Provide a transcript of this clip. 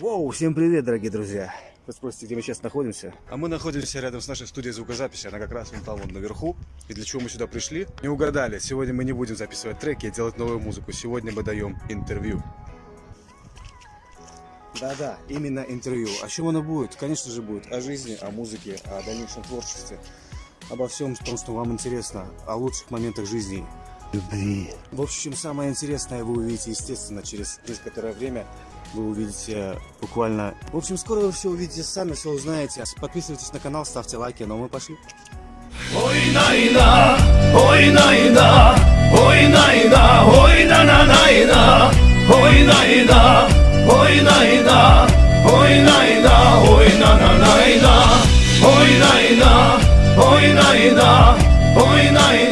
Воу, всем привет, дорогие друзья. Вы спросите, где мы сейчас находимся? А мы находимся рядом с нашей студией звукозаписи, она как раз вон там, вон наверху. И для чего мы сюда пришли? Не угадали, сегодня мы не будем записывать треки и делать новую музыку. Сегодня мы даем интервью. Да-да, именно интервью. О чем оно будет? Конечно же будет о жизни, о музыке, о дальнейшем творчестве. Обо всем том, что вам интересно, о лучших моментах жизни. Любви. В общем, самое интересное вы увидите, естественно, через некоторое время вы увидите буквально... В общем, скоро вы все увидите сами, все узнаете. Подписывайтесь на канал, ставьте лайки, но мы пошли. Ой найна, ой найна, ой найна, ой на на найна, ой найна, ой найна, ой найна, ой на на найна, ой найна, ой найна, ой найна.